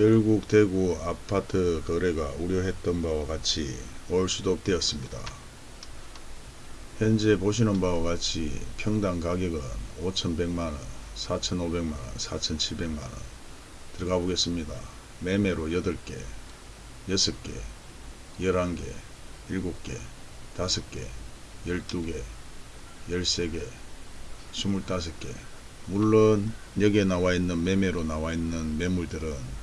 결국 대구 아파트 거래가 우려했던 바와 같이 올 수독되었습니다. 현재 보시는 바와 같이 평당 가격은 5,100만원, 4,500만원, 4,700만원 들어가 보겠습니다. 매매로 8개, 6개, 11개, 7개, 5개, 12개, 13개, 25개 물론 여기에 나와 있는 매매로 나와 있는 매물들은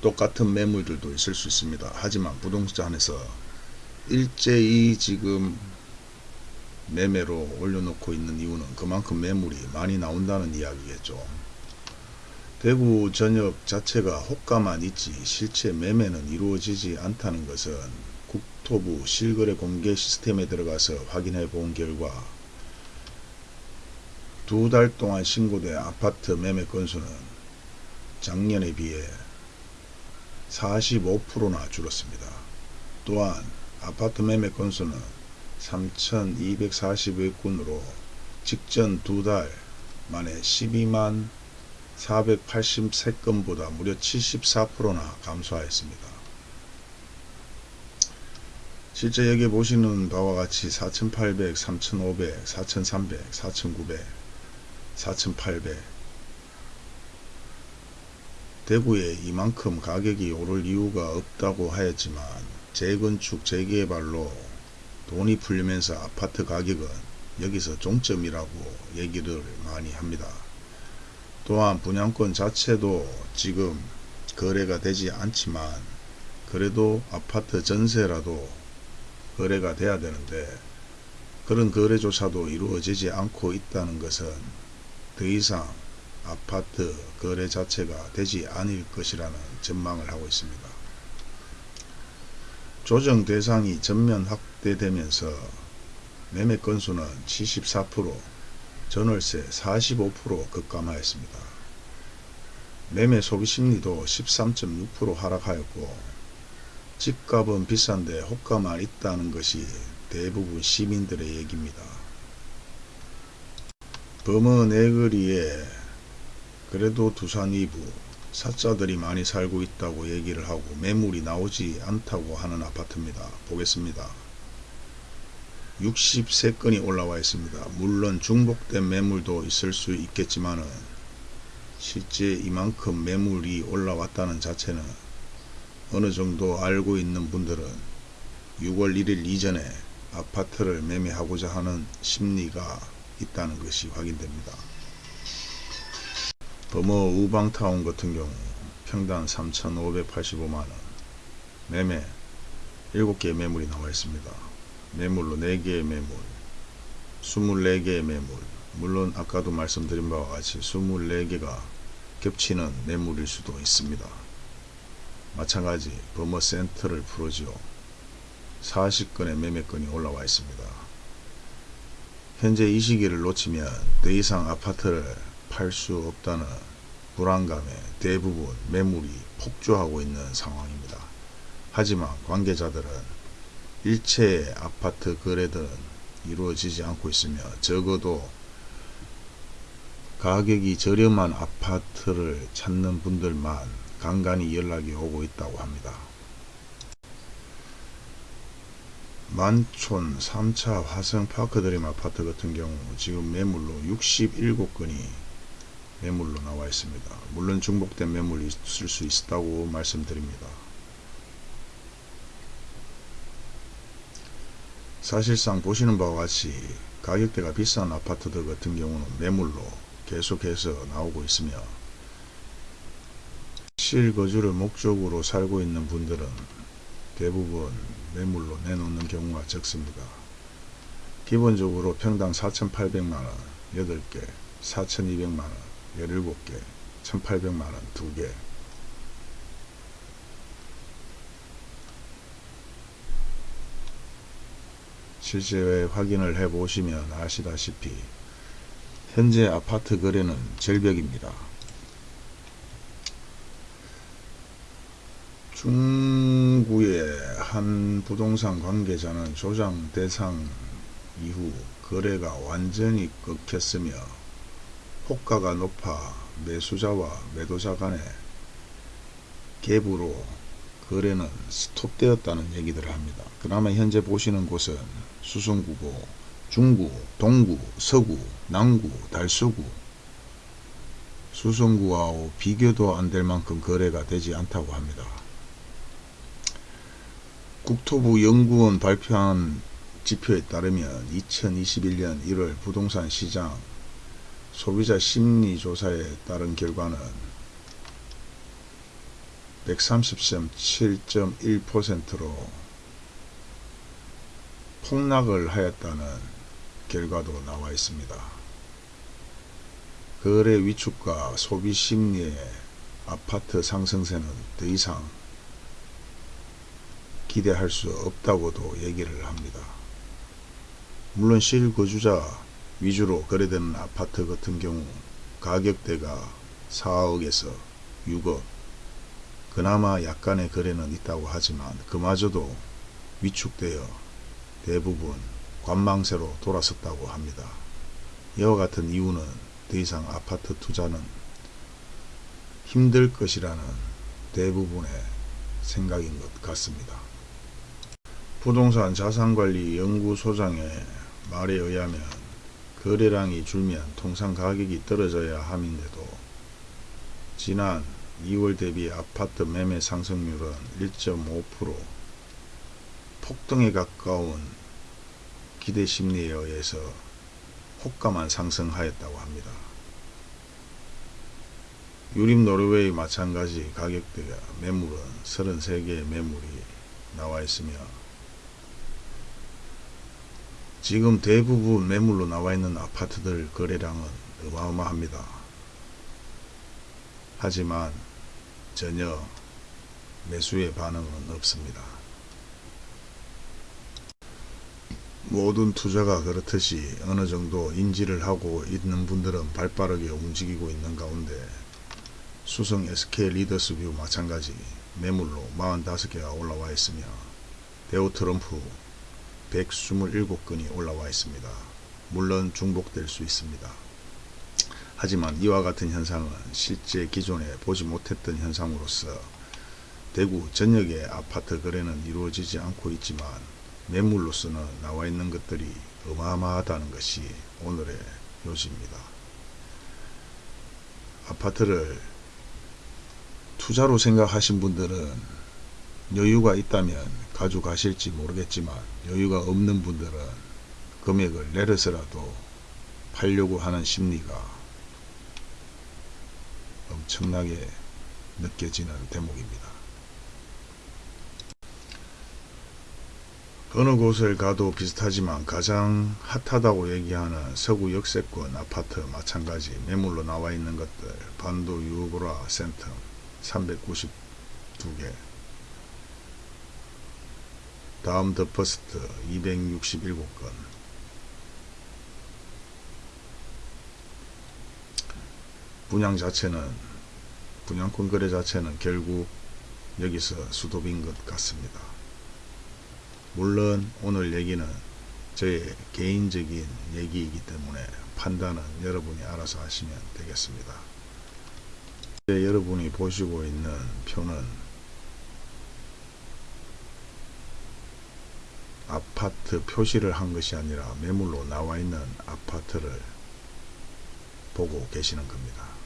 똑같은 매물들도 있을 수 있습니다. 하지만 부동산에서 일제히 지금 매매로 올려놓고 있는 이유는 그만큼 매물이 많이 나온다는 이야기겠죠. 대구 전역 자체가 호가만 있지 실제 매매는 이루어지지 않다는 것은 국토부 실거래 공개 시스템에 들어가서 확인해 본 결과 두 달 동안 신고된 아파트 매매 건수는 작년에 비해 45%나 줄었습니다. 또한 아파트 매매 건수는 3,241건으로 직전 두 달 만에 12만 483건보다 무려 74%나 감소하였습니다. 실제 여기 보시는 바와 같이 4,800, 3,500, 4,300, 4,900, 4,800 대구에 이만큼 가격이 오를 이유가 없다고 하였지만 재건축 재개발로 돈이 풀리면서 아파트 가격은 여기서 종점이라고 얘기를 많이 합니다. 또한 분양권 자체도 지금 거래가 되지 않지만 그래도 아파트 전세라도 거래가 돼야 되는데 그런 거래조차도 이루어지지 않고 있다는 것은 더 이상 아파트 거래 자체가 되지 않을 것이라는 전망을 하고 있습니다. 조정 대상이 전면 확대되면서 매매 건수는 74%, 전월세 45% 급감하였습니다. 매매 소비 심리도 13.6% 하락하였고 집값은 비싼데 호가만 있다는 것이 대부분 시민들의 얘기입니다. 범어 내거리에 그래도 두산 이부 사자들이 많이 살고 있다고 얘기를 하고 매물이 나오지 않다고 하는 아파트입니다. 보겠습니다. 63건이 올라와 있습니다. 물론 중복된 매물도 있을 수 있겠지만 실제 이만큼 매물이 올라왔다는 자체는 어느 정도 알고 있는 분들은 6월 1일 이전에 아파트를 매매하고자 하는 심리가 있다는 것이 확인됩니다. 범어 우방타운 같은 경우 평당 3,585만원 매매 7개의 매물이 나와 있습니다. 매물로 4개의 매물 24개의 매물 물론 아까도 말씀드린 바와 같이 24개가 겹치는 매물일 수도 있습니다. 마찬가지 범어 센터를 풀어지요. 40건의 매매건이 올라와 있습니다. 현재 이 시기를 놓치면 더 이상 아파트를 팔 수 없다는 불안감에 대부분 매물이 폭주하고 있는 상황입니다. 하지만 관계자들은 일체의 아파트 거래들은 이루어지지 않고 있으며 적어도 가격이 저렴한 아파트를 찾는 분들만 간간히 연락이 오고 있다고 합니다. 만촌 3차 화성파크 드림 아파트 같은 경우 지금 매물로 67건이 매물로 나와 있습니다. 물론 중복된 매물이 있을 수 있다고 말씀드립니다. 사실상 보시는 바와 같이 가격대가 비싼 아파트들 같은 경우는 매물로 계속해서 나오고 있으며 실거주를 목적으로 살고 있는 분들은 대부분 매물로 내놓는 경우가 적습니다. 기본적으로 평당 4,800만원 8개, 4,200만원 17개, 1,800만원 2개 실제 확인을 해 보시면 아시다시피 현재 아파트 거래는 절벽입니다. 중구의 한 부동산 관계자는 조장 대상 이후 거래가 완전히 끊겼으며 호가가 높아 매수자와 매도자 간에 갭으로 거래는 스톱되었다는 얘기들을 합니다. 그나마 현재 보시는 곳은 수성구고 중구, 동구, 서구, 남구, 달서구 수성구와 비교도 안 될 만큼 거래가 되지 않다고 합니다. 국토부 연구원 발표한 지표에 따르면 2021년 1월 부동산 시장 소비자 심리 조사에 따른 결과는 130.7.1%로 폭락을 하였다는 결과도 나와 있습니다. 거래 위축과 소비 심리의 아파트 상승세는 더 이상 기대할 수 없다고도 얘기를 합니다. 물론 실거주자 위주로 거래되는 아파트 같은 경우 가격대가 4억에서 6억 그나마 약간의 거래는 있다고 하지만 그마저도 위축되어 대부분 관망세로 돌아섰다고 합니다. 이와 같은 이유는 더 이상 아파트 투자는 힘들 것이라는 대부분의 생각인 것 같습니다. 부동산 자산관리 연구소장의 말에 의하면 거래량이 줄면 통상 가격이 떨어져야 함인데도 지난 2월 대비 아파트 매매 상승률은 1.5% 폭등에 가까운 기대 심리에 의해서 호가만 상승하였다고 합니다. 유림 노르웨이 마찬가지 가격대가 매물은 33개의 매물이 나와 있으며 지금 대부분 매물로 나와 있는 아파트들 거래량은 어마어마합니다. 하지만 전혀 매수의 반응은 없습니다. 모든 투자가 그렇듯이 어느 정도 인지를 하고 있는 분들은 발빠르게 움직이고 있는 가운데 수성 SK 리더스뷰 마찬가지 매물로 45개가 올라와 있으며 대우 트럼프 127건이 올라와 있습니다. 물론 중복될 수 있습니다. 하지만 이와 같은 현상은 실제 기존에 보지 못했던 현상으로서 대구 전역의 아파트 거래는 이루어지지 않고 있지만 매물로서는 나와 있는 것들이 어마어마하다는 것이 오늘의 요지입니다. 아파트를 투자로 생각하신 분들은 여유가 있다면 가져가실지 모르겠지만 여유가 없는 분들은 금액을 내려서라도 팔려고 하는 심리가 엄청나게 느껴지는 대목입니다. 어느 곳을 가도 비슷하지만 가장 핫하다고 얘기하는 서구 역세권 아파트 마찬가지 매물로 나와 있는 것들 반도 유보라 센텀 392개 다음 더 퍼스트 267건 분양 자체는 분양권 거래 자체는 결국 여기서 수도빈 것 같습니다. 물론 오늘 얘기는 저의 개인적인 얘기이기 때문에 판단은 여러분이 알아서 하시면 되겠습니다. 여러분이 보시고 있는 표는 아파트 표시를 한 것이 아니라 매물로 나와 있는 아파트를 보고 계시는 겁니다.